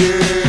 yeah.